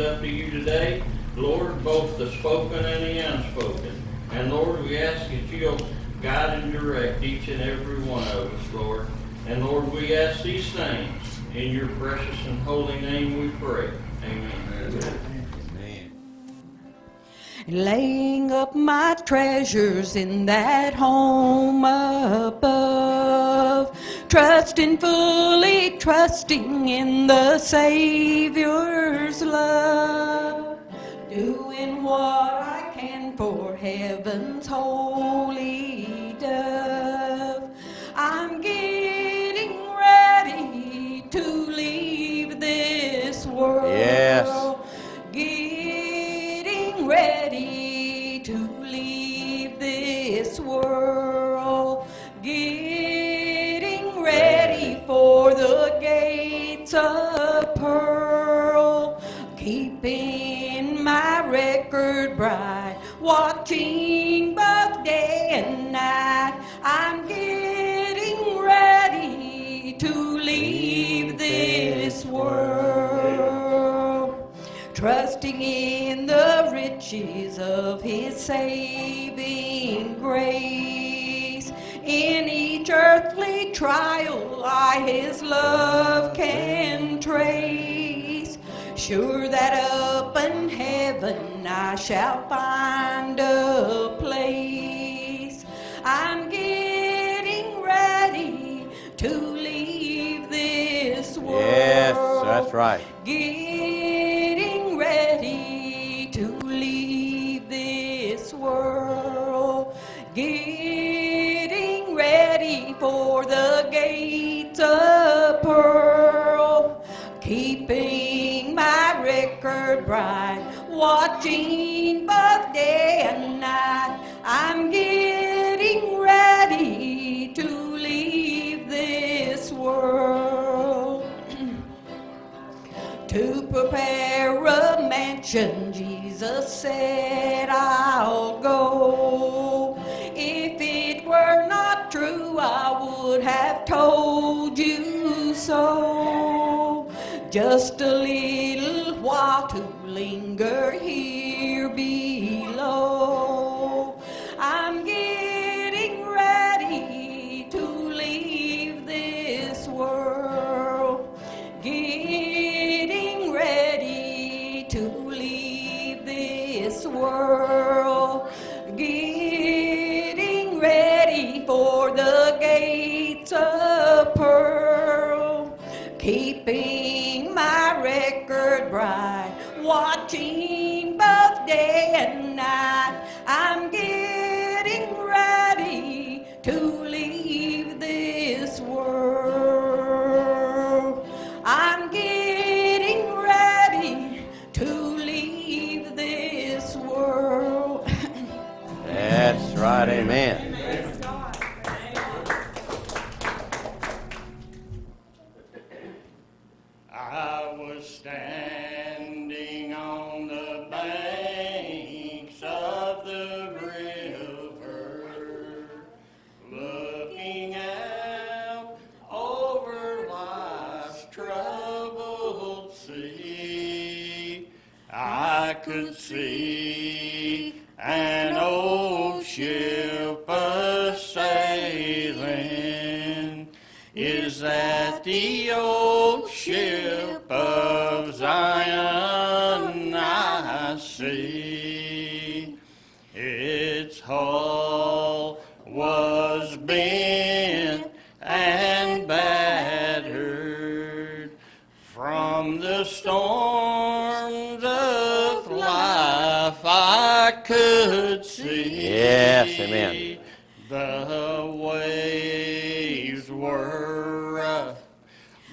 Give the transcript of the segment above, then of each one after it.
up to you today, Lord, both the spoken and the unspoken. And Lord, we ask that you'll guide and direct each and every one of us, Lord. And Lord, we ask these things in your precious and holy name we pray. Amen. Amen. laying up my treasures in that home above, trusting fully, trusting in the Savior's love, doing what I can for heaven's holy trusting in the riches of his saving grace. In each earthly trial, I his love can trace. Sure that up in heaven I shall find a place. I'm getting ready to leave this world. Yes, that's right. Getting bright. Watching both day and night. I'm getting ready to leave this world to prepare a mansion. Jesus said, I'll go. If it were not true, I would have told you so. Just to linger could see. Yes, amen. The waves were rough,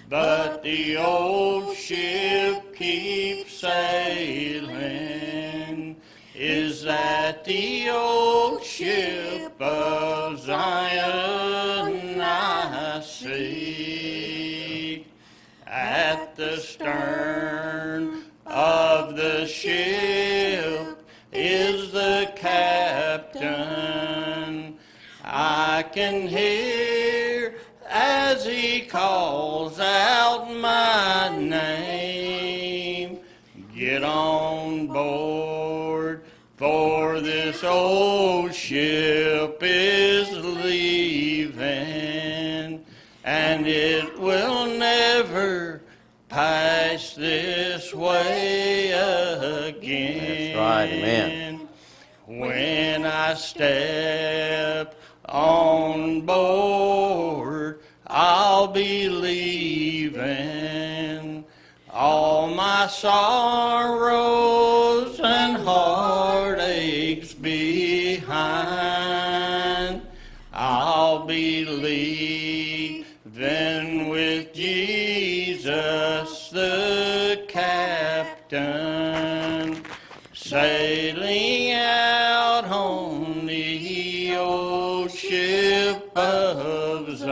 but the old ship keeps sailing. Is that the old ship of Zion I see at the stern of the ship? I can hear as he calls out my name. Get on board, for this old ship is leaving, and it will never pass this way again. That's right, amen. When I step on board, I'll be leaving all my sorrows and heartaches behind. I'll be leaving with Jesus the captain, sailing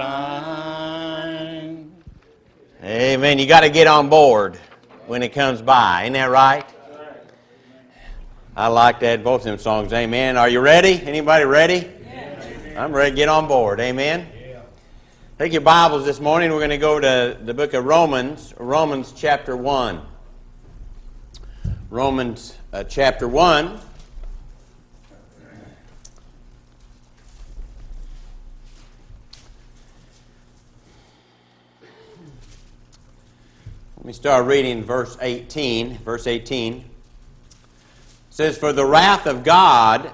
Zion. Amen. You got to get on board when it comes by. Ain't that right? I like that both of them songs. Amen. Are you ready? Anybody ready? I'm ready to get on board. Amen. Take your Bibles this morning. We're going to go to the book of Romans, Romans chapter 1. Romans uh, chapter 1. Me start reading verse 18. Verse 18 says, For the wrath of God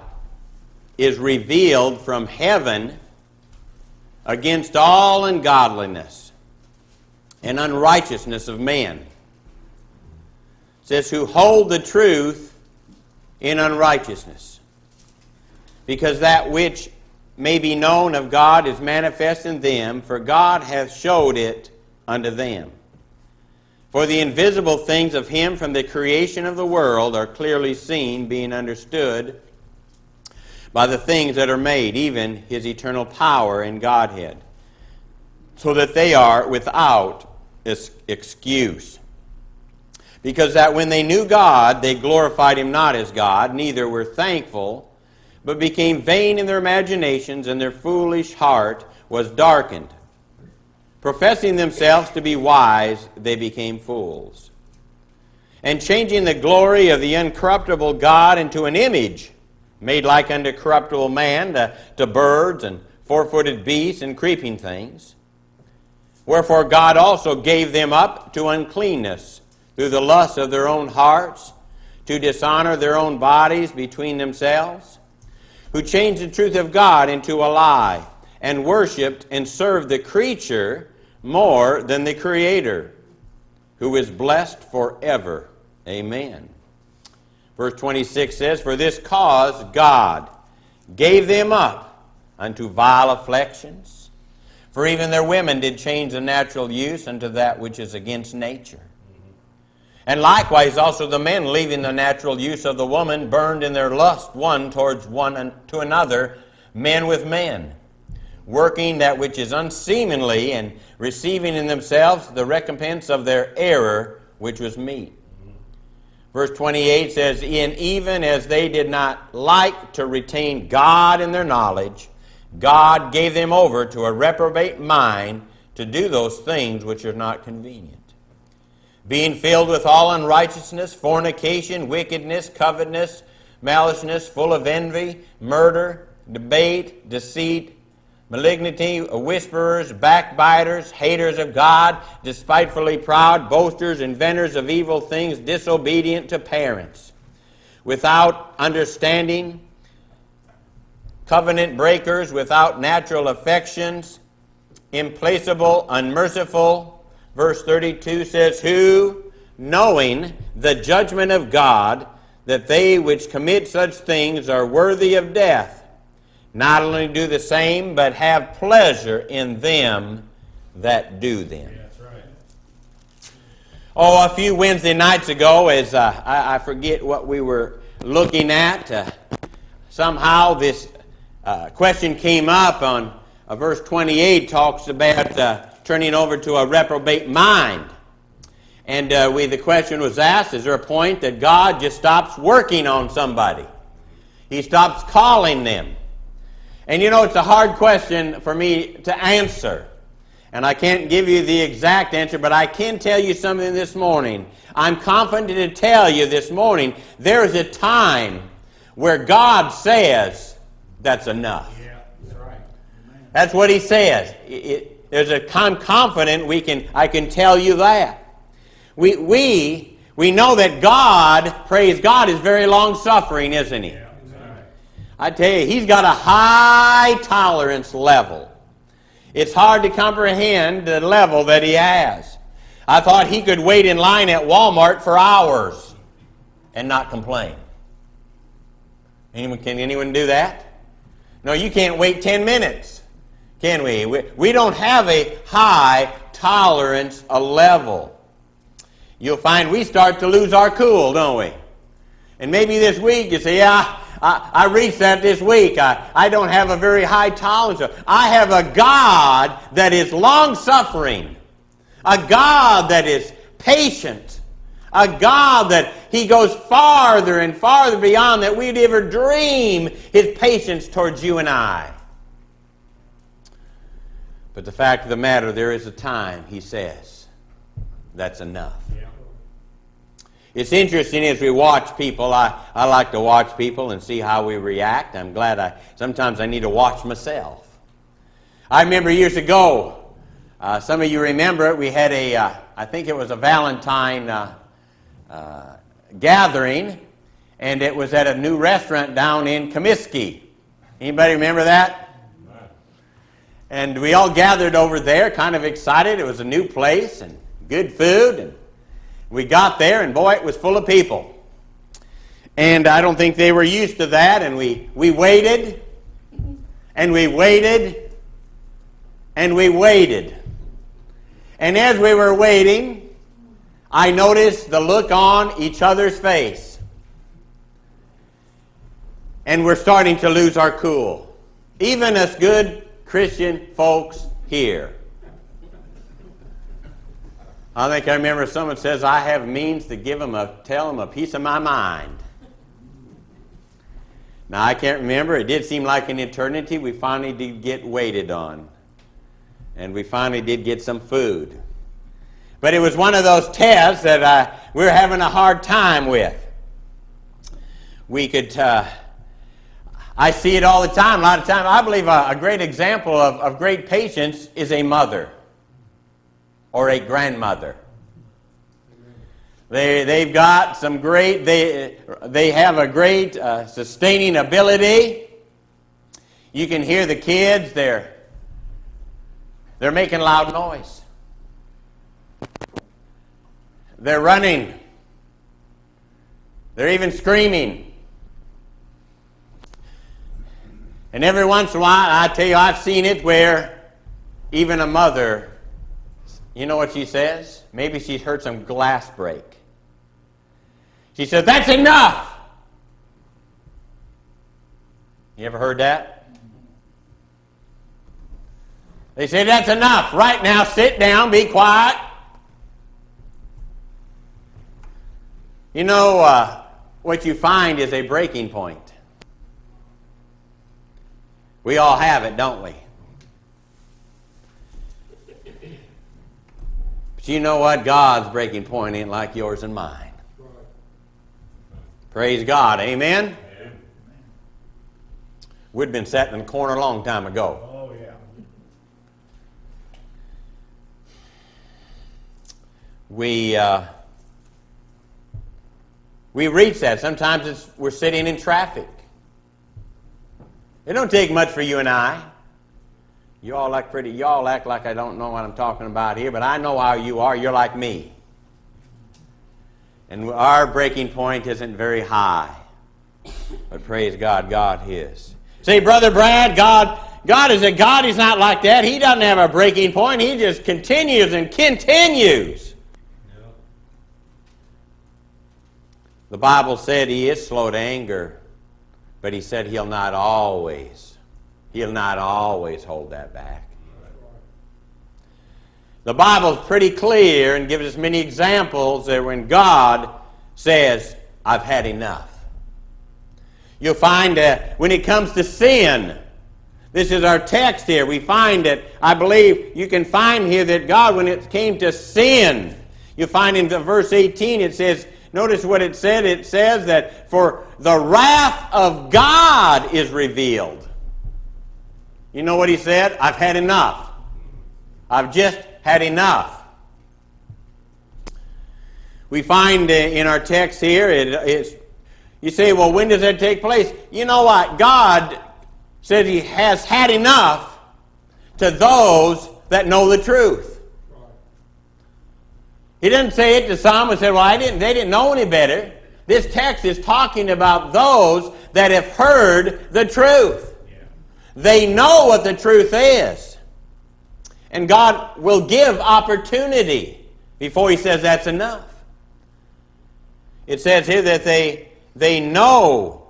is revealed from heaven against all ungodliness and unrighteousness of men. It says, Who hold the truth in unrighteousness. Because that which may be known of God is manifest in them, for God hath showed it unto them. For the invisible things of him from the creation of the world are clearly seen, being understood by the things that are made, even his eternal power and Godhead, so that they are without excuse. Because that when they knew God, they glorified him not as God, neither were thankful, but became vain in their imaginations, and their foolish heart was darkened. Professing themselves to be wise, they became fools. And changing the glory of the incorruptible God into an image, made like unto corruptible man, to, to birds and four footed beasts and creeping things. Wherefore God also gave them up to uncleanness through the lust of their own hearts, to dishonor their own bodies between themselves, who changed the truth of God into a lie, and worshipped and served the creature more than the Creator, who is blessed forever. Amen. Verse 26 says, For this cause God gave them up unto vile afflictions. For even their women did change the natural use unto that which is against nature. And likewise also the men, leaving the natural use of the woman, burned in their lust one towards one and to another, men with men, working that which is unseemly, and receiving in themselves the recompense of their error, which was meet. Verse 28 says, In even as they did not like to retain God in their knowledge, God gave them over to a reprobate mind to do those things which are not convenient. Being filled with all unrighteousness, fornication, wickedness, covetousness, maliceness, full of envy, murder, debate, deceit, malignity, whisperers, backbiters, haters of God, despitefully proud, boasters, inventors of evil things, disobedient to parents, without understanding, covenant breakers, without natural affections, implacable, unmerciful. Verse 32 says, Who, knowing the judgment of God, that they which commit such things are worthy of death, not only do the same, but have pleasure in them that do them. That's right. Oh, a few Wednesday nights ago, as uh, I, I, forget what we were looking at, uh, somehow this uh, question came up on uh, verse 28 talks about uh, turning over to a reprobate mind. And uh, we, the question was asked is there a point that God just stops working on somebody? He stops calling them. And you know, it's a hard question for me to answer. And I can't give you the exact answer, but I can tell you something this morning. I'm confident to tell you this morning there is a time where God says, that's enough. Yeah, that's right. That's what he says. It, it, there's a, I'm confident we can, I can tell you that. We, we, we know that God, praise God, is very long suffering, isn't he? Yeah. I tell you, he's got a high tolerance level. It's hard to comprehend the level that he has. I thought he could wait in line at Walmart for hours and not complain. Anyone, can anyone do that? No, you can't wait 10 minutes, can we? We, we don't have a high tolerance, a level. You'll find we start to lose our cool, don't we? And maybe this week you say, yeah, I, I reached that this week. I, I don't have a very high tolerance. I have a God that is long suffering, a God that is patient, a God that He goes farther and farther beyond that we'd ever dream His patience towards you and I. But the fact of the matter, there is a time, He says, that's enough. Yeah. It's interesting as we watch people. I, I like to watch people and see how we react. I'm glad I sometimes I need to watch myself. I remember years ago, uh, some of you remember it, we had a, uh, I think it was a Valentine uh, uh gathering, and it was at a new restaurant down in Comiskey. Anybody remember that? And we all gathered over there, kind of excited. It was a new place and good food and we got there, and boy, it was full of people. And I don't think they were used to that, and we, we waited, and we waited, and we waited. And as we were waiting, I noticed the look on each other's face. And we're starting to lose our cool. Even us good Christian folks here. I think I remember someone says, I have means to give them a, tell them a piece of my mind. Now, I can't remember. It did seem like an eternity. We finally did get waited on. And we finally did get some food. But it was one of those tests that uh, we were having a hard time with. We could, uh, I see it all the time. A lot of time, I believe a, a great example of, of great patience is a mother or a grandmother. They, they've got some great, they, they have a great uh, sustaining ability. You can hear the kids, they're, they're making loud noise. They're running. They're even screaming. And every once in a while, I tell you, I've seen it where even a mother you know what she says? Maybe she's heard some glass break. She says, That's enough! You ever heard that? They say, That's enough. Right now, sit down, be quiet. You know, uh, what you find is a breaking point. We all have it, don't we? But you know what? God's breaking point ain't like yours and mine. Praise God. Amen? We'd been sitting in the corner a long time ago. Oh, yeah. We, uh, we reach that. Sometimes it's, we're sitting in traffic. It don't take much for you and I. You all act pretty, you all act like I don't know what I'm talking about here, but I know how you are. You're like me. And our breaking point isn't very high. But praise God, God is. Say, Brother Brad, God, God is a God. He's not like that. He doesn't have a breaking point. He just continues and continues. The Bible said he is slow to anger, but he said he'll not always He'll not always hold that back. The Bible's pretty clear and gives us many examples that when God says, I've had enough. You'll find that when it comes to sin, this is our text here. We find that, I believe, you can find here that God, when it came to sin, you find in verse 18 it says, notice what it said. It says that for the wrath of God is revealed. You know what he said? I've had enough. I've just had enough. We find uh, in our text here, it, it's, you say, well, when does that take place? You know what? God says he has had enough to those that know the truth. He didn't say it to some and said, well, I didn't, they didn't know any better. This text is talking about those that have heard the truth. They know what the truth is. And God will give opportunity before he says that's enough. It says here that they, they know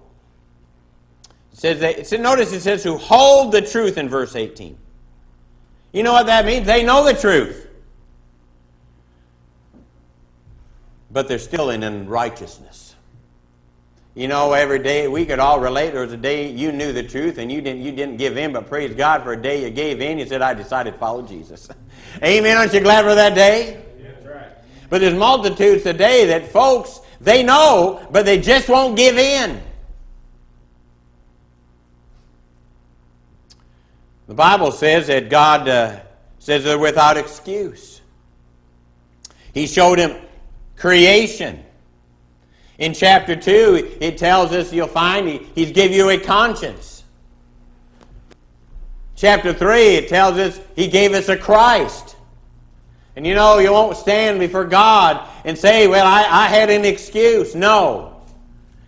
it says they, notice it says who hold the truth in verse 18. You know what that means? They know the truth. But they're still in unrighteousness. You know, every day we could all relate. There was a day you knew the truth and you didn't, you didn't give in, but praise God for a day you gave in. You said, I decided to follow Jesus. Amen. Aren't you glad for that day? Yeah, That's right. But there's multitudes today that folks, they know, but they just won't give in. The Bible says that God uh, says they're without excuse. He showed him creation. In chapter 2, it tells us you'll find he, he's give you a conscience. Chapter 3, it tells us he gave us a Christ. And you know, you won't stand before God and say, well, I, I had an excuse. No.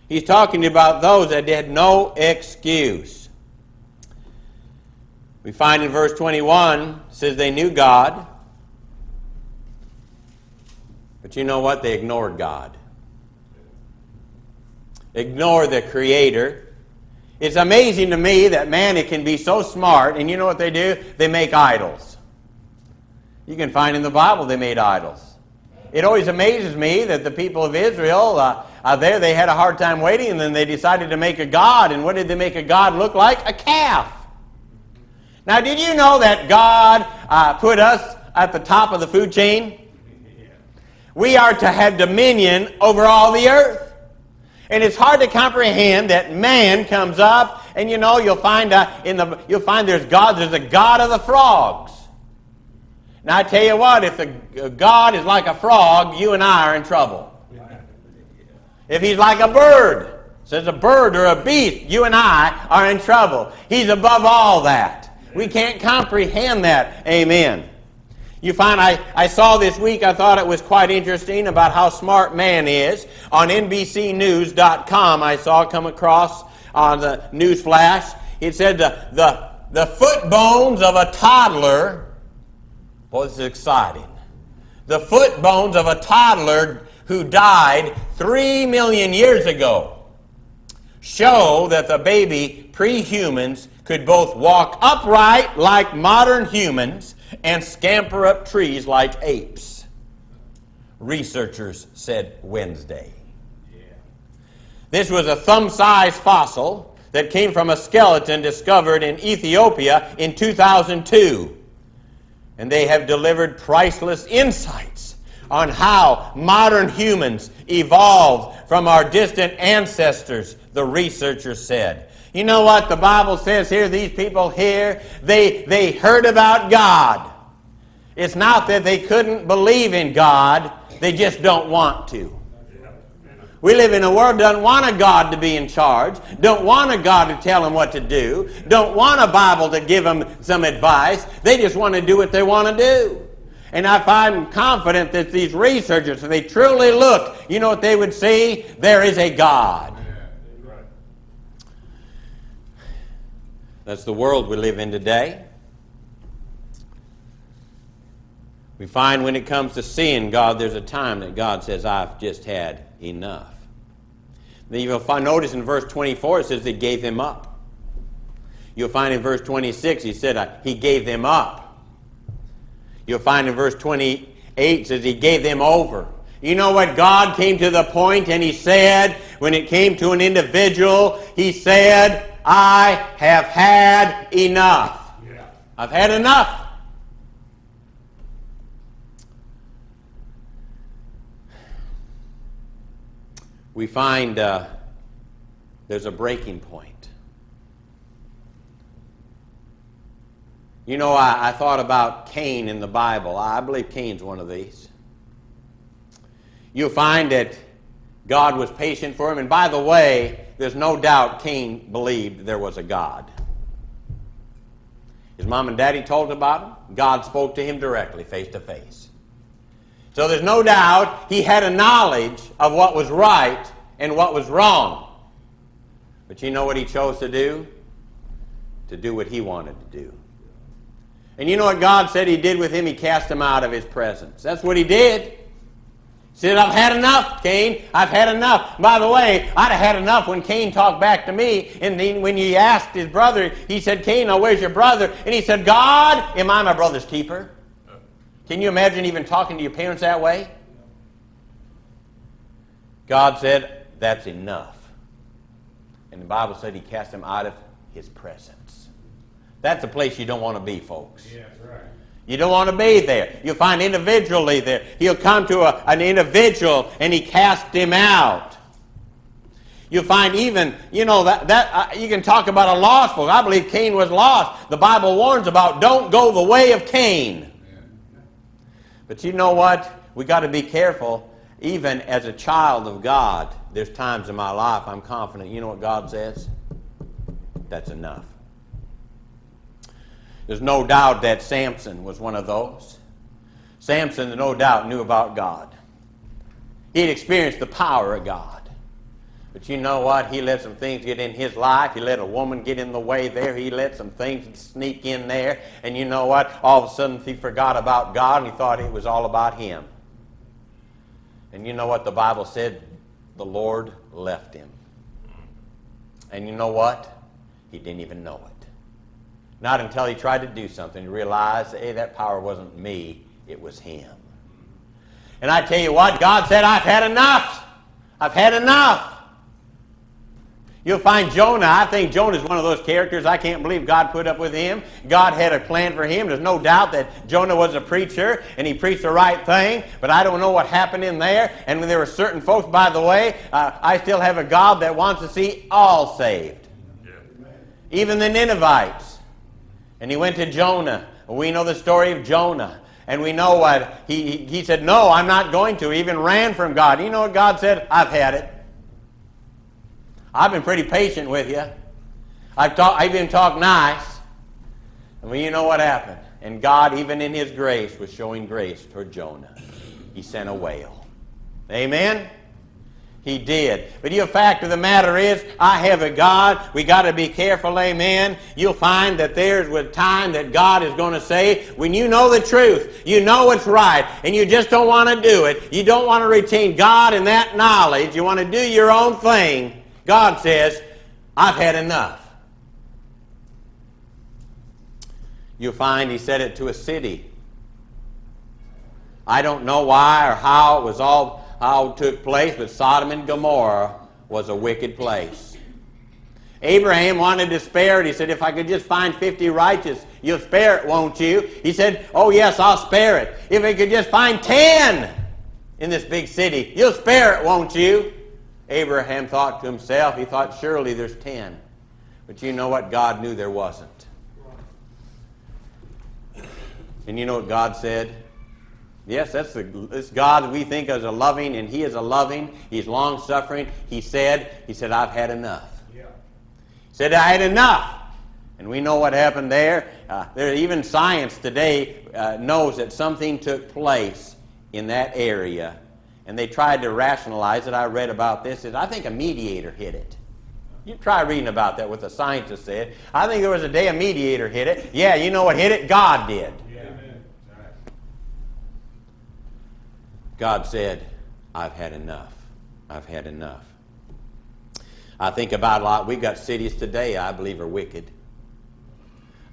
He's talking about those that had no excuse. We find in verse 21, says they knew God, but you know what? They ignored God. Ignore the Creator. It's amazing to me that man it can be so smart, and you know what they do? They make idols. You can find in the Bible they made idols. It always amazes me that the people of Israel, uh, uh, there they had a hard time waiting, and then they decided to make a god. And what did they make a god look like? A calf. Now, did you know that God uh, put us at the top of the food chain? We are to have dominion over all the earth. And it's hard to comprehend that man comes up, and you know you'll find uh, in the you'll find there's God. There's a God of the frogs. Now I tell you what, if the God is like a frog, you and I are in trouble. If he's like a bird, says a bird or a beast, you and I are in trouble. He's above all that. We can't comprehend that. Amen. You find I, I saw this week, I thought it was quite interesting about how smart man is. On NBCNews.com, I saw come across on the news flash. It said the, the, the foot bones of a toddler. Boy, this is exciting. The foot bones of a toddler who died three million years ago show that the baby pre-humans could both walk upright like modern humans and scamper up trees like apes. Researchers said Wednesday. This was a thumb sized fossil that came from a skeleton discovered in Ethiopia in 2002. And they have delivered priceless insights on how modern humans evolved from our distant ancestors, the researchers said. You know what the Bible says here? These people here, they, they heard about God. It's not that they couldn't believe in God, they just don't want to. We live in a world doesn't want a God to be in charge, don't want a God to tell them what to do, don't want a Bible to give them some advice. They just want to do what they want to do. And I find confident that these researchers, if they truly look, you know what they would see? There is a God. That's the world we live in today. We find when it comes to seeing God, there's a time that God says, I've just had enough. Then you'll find, notice in verse 24, it says they gave him up. You'll find in verse 26, he said, uh, he gave them up. You'll find in verse 28 says he gave them over. You know what? God came to the point and he said, when it came to an individual, he said, I have had enough. Yeah. I've had enough. We find uh, there's a breaking point. You know, I, I thought about Cain in the Bible. I believe Cain's one of these. You'll find that God was patient for him. And by the way, there's no doubt Cain believed there was a God. His mom and daddy told him about him. God spoke to him directly, face to face. So there's no doubt he had a knowledge of what was right and what was wrong. But you know what he chose to do? To do what he wanted to do. And you know what God said he did with him? He cast him out of his presence. That's what he did. Said, I've had enough, Cain. I've had enough. By the way, I'd have had enough when Cain talked back to me. And then when he asked his brother, he said, Cain, now where's your brother? And he said, God, am I my brother's keeper? Can you imagine even talking to your parents that way? God said, That's enough. And the Bible said he cast him out of his presence. That's a place you don't want to be, folks. Yeah, that's right. You don't want to be there. You'll find individually there. He'll come to a, an individual and he cast him out. You'll find even, you know, that, that uh, you can talk about a lost folk. I believe Cain was lost. The Bible warns about don't go the way of Cain. But you know what? We got to be careful. Even as a child of God, there's times in my life I'm confident. You know what God says? That's enough. There's no doubt that Samson was one of those. Samson, no doubt, knew about God. He'd experienced the power of God. But you know what? He let some things get in his life. He let a woman get in the way there. He let some things sneak in there. And you know what? All of a sudden he forgot about God and he thought it was all about him. And you know what the Bible said? The Lord left him. And you know what? He didn't even know it. Not until he tried to do something, he realized, hey, that power wasn't me, it was him. And I tell you what, God said, I've had enough. I've had enough. You'll find Jonah. I think Jonah is one of those characters. I can't believe God put up with him. God had a plan for him. There's no doubt that Jonah was a preacher and he preached the right thing, but I don't know what happened in there. And when there were certain folks, by the way, uh, I still have a God that wants to see all saved, even the Ninevites. And he went to Jonah. We know the story of Jonah. And we know what he, he, said, No, I'm not going to. He even ran from God. You know what God said? I've had it. I've been pretty patient with you. I've, talk, I've even talked nice. And well, you know what happened? And God, even in His grace, was showing grace toward Jonah. He sent a whale. Amen? He did. But the fact of the matter is, I have a God. We got to be careful, amen. You'll find that there's a time that God is going to say, when you know the truth, you know what's right, and you just don't want to do it, you don't want to retain God in that knowledge, you want to do your own thing, God says, I've had enough. You'll find he said it to a city. I don't know why or how it was all how it took place, but Sodom and Gomorrah was a wicked place. Abraham wanted to spare it. He said, If I could just find 50 righteous, you'll spare it, won't you? He said, Oh, yes, I'll spare it. If I could just find 10 in this big city, you'll spare it, won't you? Abraham thought to himself, he thought, Surely there's 10. But you know what? God knew there wasn't. And you know what God said? Yes, that's the this God we think as a loving, and He is a loving. He's long suffering. He said, He said, I've had enough. Yeah. He said, I had enough. And we know what happened there. Uh, there even science today uh, knows that something took place in that area, and they tried to rationalize it. I read about this. Is I think a mediator hit it. You try reading about that. What the scientist said. I think there was a day a mediator hit it. Yeah, you know what hit it? God did. Yeah. Amen. Right. God said, I've had enough. I've had enough. I think about a lot. We've got cities today I believe are wicked.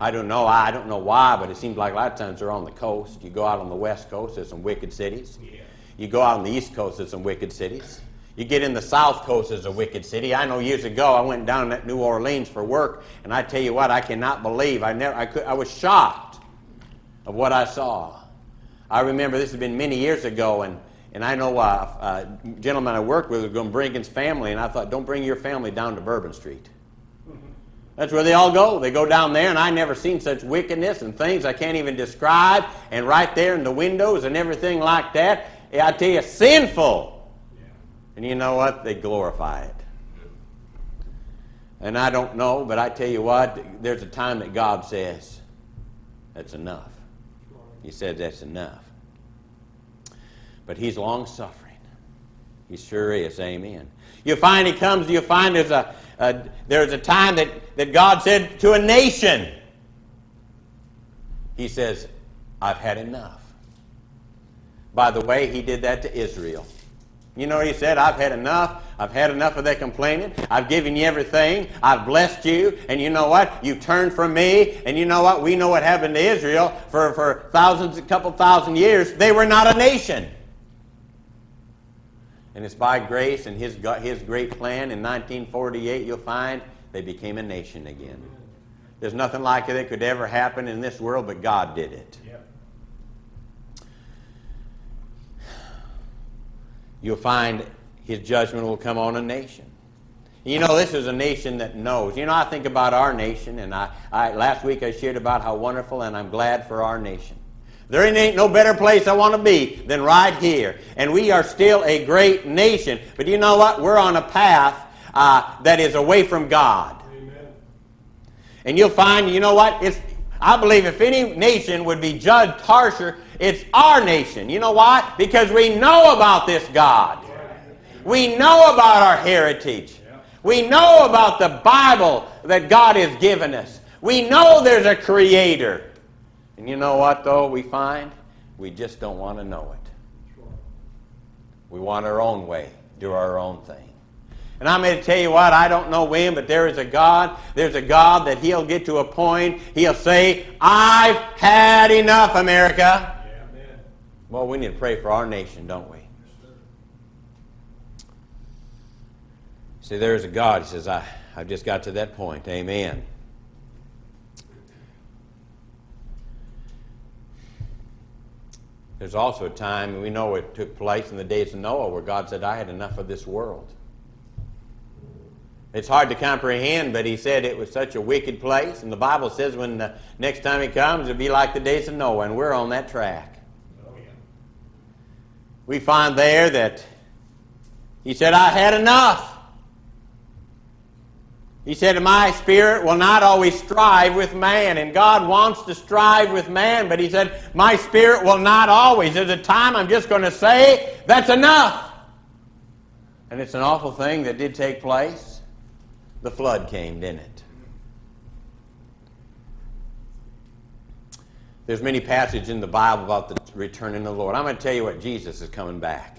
I don't know. I don't know why, but it seems like a lot of times they're on the coast. You go out on the west coast, there's some wicked cities. Yeah. You go out on the east coast, there's some wicked cities. You get in the south coast, there's a wicked city. I know years ago I went down to New Orleans for work, and I tell you what, I cannot believe. I never, I could, I was shocked of what I saw. I remember this has been many years ago, and and I know uh, a gentleman I worked with was going to bring his family, and I thought, don't bring your family down to Bourbon Street. That's where they all go. They go down there, and I never seen such wickedness and things I can't even describe. And right there in the windows and everything like that, I tell you, sinful. And you know what? They glorify it. And I don't know, but I tell you what, there's a time that God says, that's enough. He said that's enough. But He's long suffering. He sure is. Amen. You find He comes, you find there's a, a, there's a time that, that God said to a nation, He says, I've had enough. By the way, He did that to Israel. You know he said? I've had enough. I've had enough of their complaining. I've given you everything. I've blessed you. And you know what? You turned from me. And you know what? We know what happened to Israel for, for thousands, a couple thousand years. They were not a nation. And it's by grace and his, his great plan in 1948, you'll find they became a nation again. There's nothing like it that could ever happen in this world, but God did it. Yep. You'll find his judgment will come on a nation. You know, this is a nation that knows. You know, I think about our nation, and I, I last week I shared about how wonderful, and I'm glad for our nation. There ain't no better place I want to be than right here. And we are still a great nation. But you know what? We're on a path uh, that is away from God. Amen. And you'll find, you know what? It's, I believe if any nation would be judged harsher, it's our nation. You know why? Because we know about this God. We know about our heritage. We know about the Bible that God has given us. We know there's a creator. And you know what, though, we find? We just don't want to know it. We want our own way, do our own thing. And I'm going to tell you what, I don't know when, but there is a God. There's a God that He'll get to a point, He'll say, I've had enough, America. Well, we need to pray for our nation, don't we? See, there's a God. He says, I, I've just got to that point. Amen. There's also a time, we know it took place in the days of Noah, where God said, I had enough of this world. It's hard to comprehend, but he said it was such a wicked place. And the Bible says when the next time he comes, it'll be like the days of Noah, and we're on that track. We find there that he said, I had enough. He said, My spirit will not always strive with man. And God wants to strive with man, but He said, My spirit will not always. There's a time I'm just going to say, That's enough. And it's an awful thing that did take place. The flood came, didn't it? There's many passages in the Bible about the returning of the Lord. I'm going to tell you what, Jesus is coming back.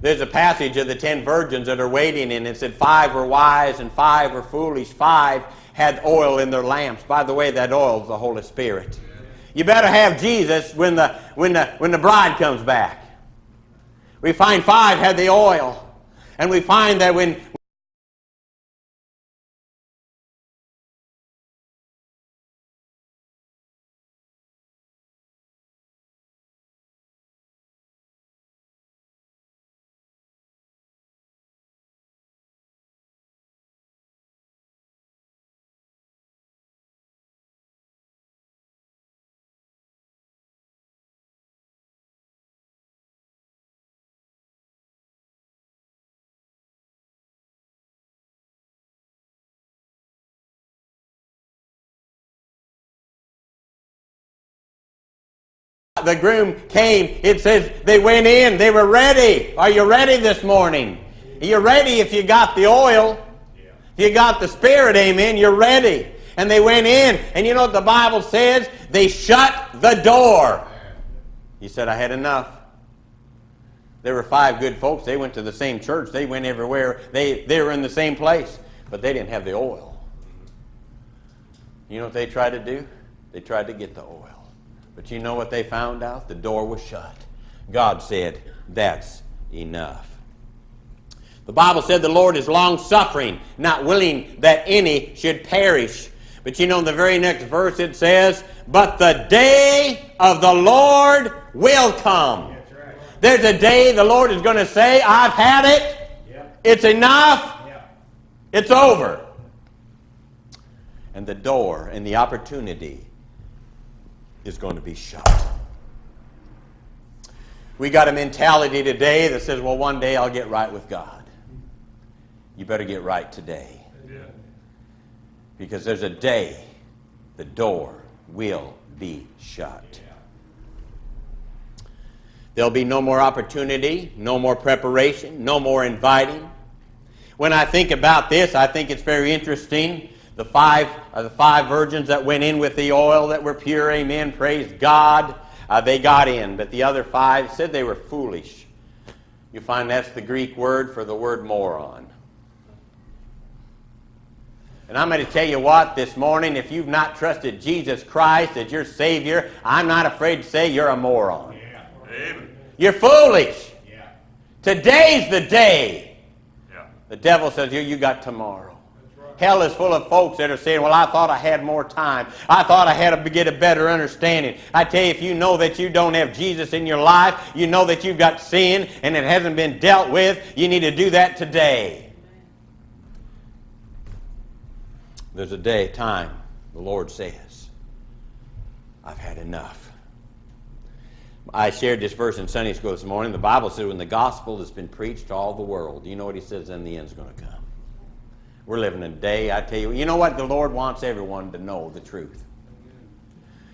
There's a passage of the ten virgins that are waiting, and it said five were wise and five were foolish. Five had oil in their lamps. By the way, that oil is the Holy Spirit. You better have Jesus when the, when the, when the bride comes back. We find five had the oil. And we find that when the groom came, it says they went in, they were ready. Are you ready this morning? You're ready if you got the oil. If you got the Spirit, amen, you're ready. And they went in, and you know what the Bible says? They shut the door. He said, I had enough. There were five good folks. They went to the same church. They went everywhere. They, they were in the same place, but they didn't have the oil. You know what they tried to do? They tried to get the oil. But you know what they found out? The door was shut. God said, That's enough. The Bible said the Lord is long suffering, not willing that any should perish. But you know, in the very next verse it says, But the day of the Lord will come. Right. There's a day the Lord is going to say, I've had it. Yep. It's enough. Yep. It's over. And the door and the opportunity is going to be shut. We got a mentality today that says, well, one day I'll get right with God. You better get right today. Because there's a day the door will be shut. There'll be no more opportunity, no more preparation, no more inviting. When I think about this, I think it's very interesting. The five, uh, the five virgins that went in with the oil that were pure, amen, praise God, uh, they got in. But the other five said they were foolish. You find that's the Greek word for the word moron. And I'm going to tell you what this morning, if you've not trusted Jesus Christ as your Savior, I'm not afraid to say you're a moron. Yeah. Amen. You're foolish. Yeah. Today's the day. Yeah. The devil says, you, you got tomorrow. Hell is full of folks that are saying, well, I thought I had more time. I thought I had to get a better understanding. I tell you, if you know that you don't have Jesus in your life, you know that you've got sin and it hasn't been dealt with, you need to do that today. There's a day, time, the Lord says, I've had enough. I shared this verse in Sunday school this morning. The Bible says when the gospel has been preached to all the world, you know what he says, then the end's going to come. We're living in a day, I tell you, you know what? The Lord wants everyone to know the truth.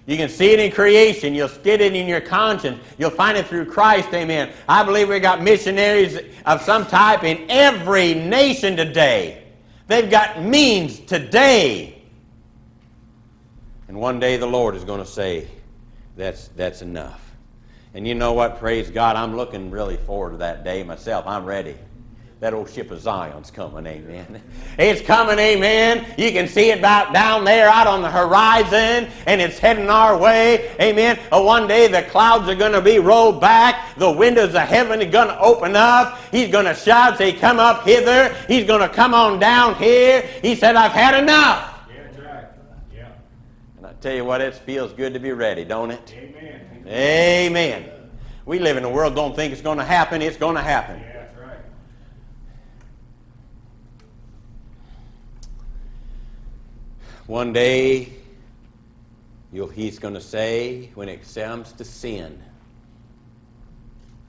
You can see it in creation. You'll get it in your conscience. You'll find it through Christ, amen. I believe we've got missionaries of some type in every nation today. They've got means today. And one day the Lord is going to say, that's, that's enough. And you know what? Praise God. I'm looking really forward to that day myself. I'm ready. That old ship of Zion's coming, amen. It's coming, amen. You can see it about down there out on the horizon, and it's heading our way, amen. Uh, one day the clouds are going to be rolled back, the windows of heaven are going to open up. He's going to shout, say, Come up hither. He's going to come on down here. He said, I've had enough. Yeah, that's right. Yeah. And I tell you what, it feels good to be ready, don't it? Amen. Amen. We live in a world don't think it's going to happen. It's going to happen. Yeah, that's right. One day, he's going to say, when it comes to sin,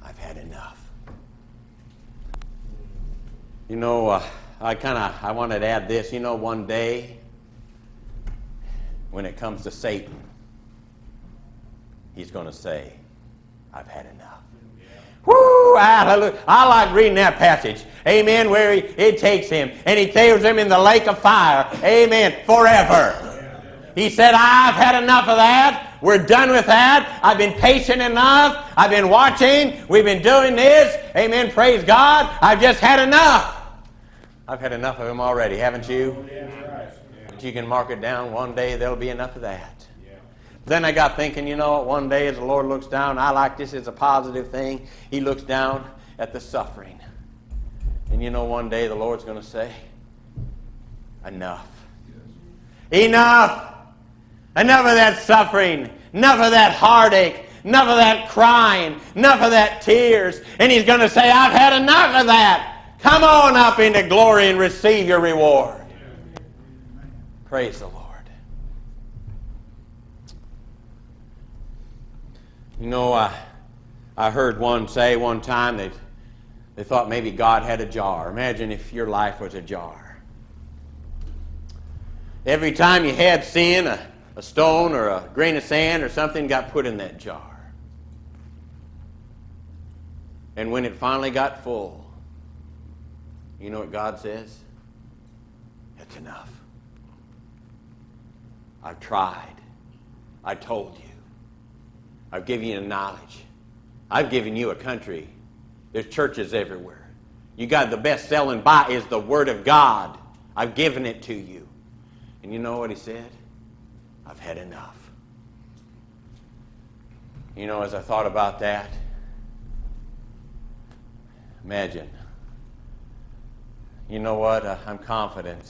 I've had enough. You know, uh, I kind of I wanted to add this. You know, one day, when it comes to Satan, he's going to say, I've had enough. Woo! Hallelujah. I like reading that passage. Amen. Where he, it takes him and he throws him in the lake of fire. Amen. Forever. He said, I've had enough of that. We're done with that. I've been patient enough. I've been watching. We've been doing this. Amen. Praise God. I've just had enough. I've had enough of him already, haven't you? But you can mark it down. One day there'll be enough of that. Then I got thinking, you know, one day as the Lord looks down, I like this as a positive thing. He looks down at the suffering. And you know, one day the Lord's going to say, Enough. Enough. Enough of that suffering. Enough of that heartache. Enough of that crying. Enough of that tears. And He's going to say, I've had enough of that. Come on up into glory and receive your reward. Praise the Lord. You know, I, I heard one say one time that they thought maybe God had a jar. Imagine if your life was a jar. Every time you had sin, a, a stone or a grain of sand or something got put in that jar. And when it finally got full, you know what God says? It's enough. I've tried. I told you. I've given you knowledge. I've given you a country. There's churches everywhere. You got the best selling buy is the Word of God. I've given it to you. And you know what he said? I've had enough. You know, as I thought about that, imagine. You know what? Uh, I'm confident.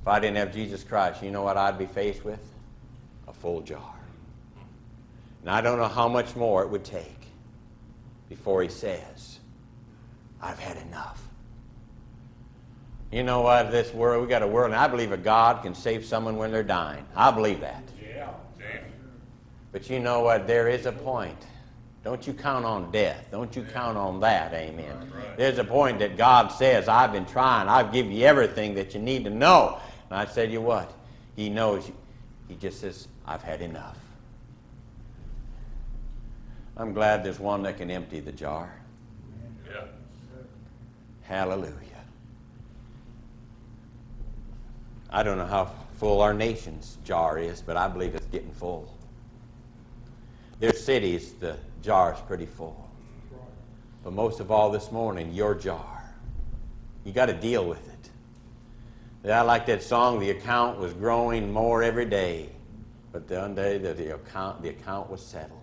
If I didn't have Jesus Christ, you know what I'd be faced with? A full jar. And I don't know how much more it would take before he says, I've had enough. You know what? This world, we got a world, and I believe a God can save someone when they're dying. I believe that. Yeah, damn. But you know what? There is a point. Don't you count on death. Don't you count on that. Amen. There's a point that God says, I've been trying. I've given you everything that you need to know. And I tell you what, He knows. You. He just says, I've had enough. I'm glad there's one that can empty the jar. Yeah. Hallelujah. I don't know how full our nation's jar is, but I believe it's getting full. There's cities, the jar's pretty full. But most of all this morning, your jar. You got to deal with it. I like that song, the account was growing more every day. But the one day that the account, the account was settled.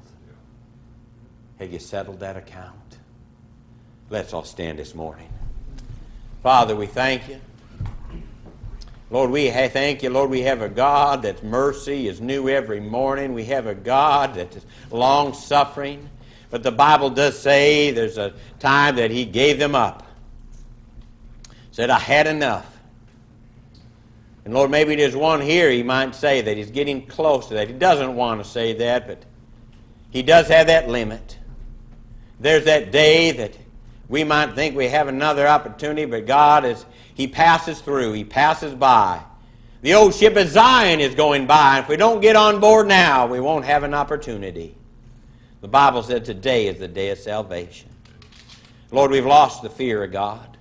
Have you settled that account? Let's all stand this morning. Father, we thank you. Lord, we thank you, Lord, we have a God that's mercy is new every morning. We have a God that is long suffering. But the Bible does say there's a time that He gave them up. Said, I had enough. And Lord, maybe there's one here he might say that he's getting close to that. He doesn't want to say that, but he does have that limit. There's that day that we might think we have another opportunity, but God is, He passes through, He passes by. The old ship of Zion is going by. and If we don't get on board now, we won't have an opportunity. The Bible said today is the day of salvation. Lord, we've lost the fear of God.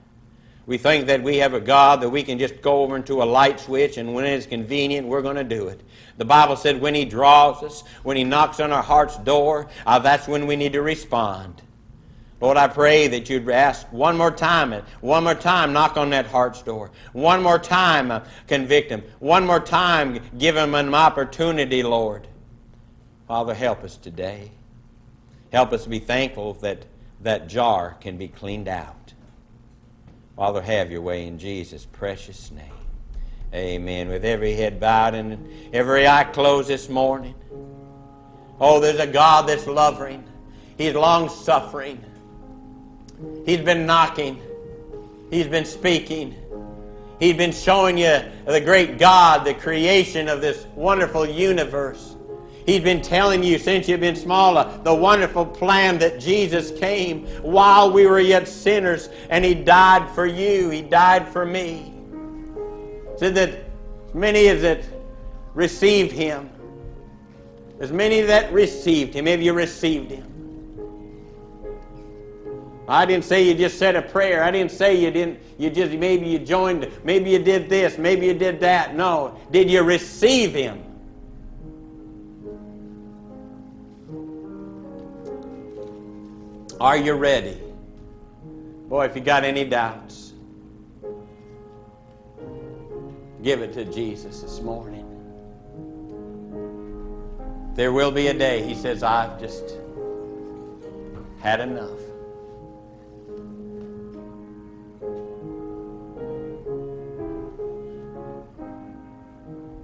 We think that we have a God that we can just go over into a light switch and when it's convenient, we're going to do it. The Bible said when He draws us, when He knocks on our heart's door, uh, that's when we need to respond. Lord, I pray that you'd ask one more time, one more time, knock on that heart's door. One more time, uh, convict him. One more time, give him an opportunity, Lord. Father, help us today. Help us be thankful that that jar can be cleaned out. Father, have your way in Jesus' precious name. Amen. With every head bowed and every eye closed this morning. Oh, there's a God that's loving. He's long suffering. He's been knocking. He's been speaking. He's been showing you the great God, the creation of this wonderful universe. He's been telling you since you've been smaller the wonderful plan that Jesus came while we were yet sinners and He died for you. He died for me. That many as that received Him, as many that received Him, have you received Him? I didn't say you just said a prayer. I didn't say you didn't, you just, maybe you joined, maybe you did this, maybe you did that. No. Did you receive Him? Are you ready? Boy, if you got any doubts, give it to Jesus this morning. There will be a day, he says, I've just had enough.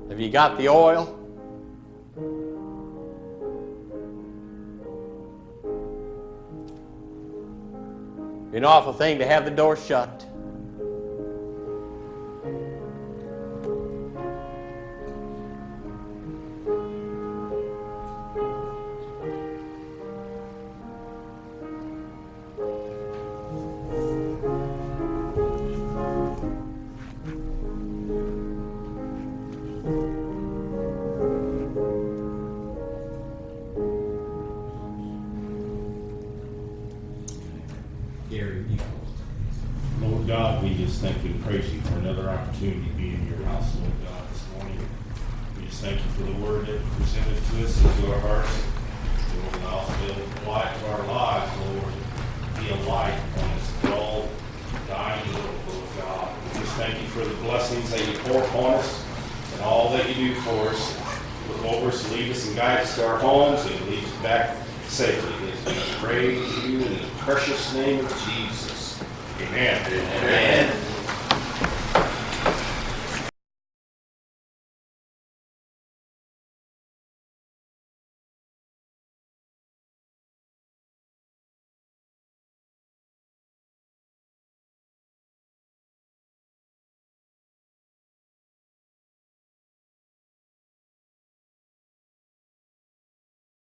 Have you got the oil? An awful thing to have the door shut.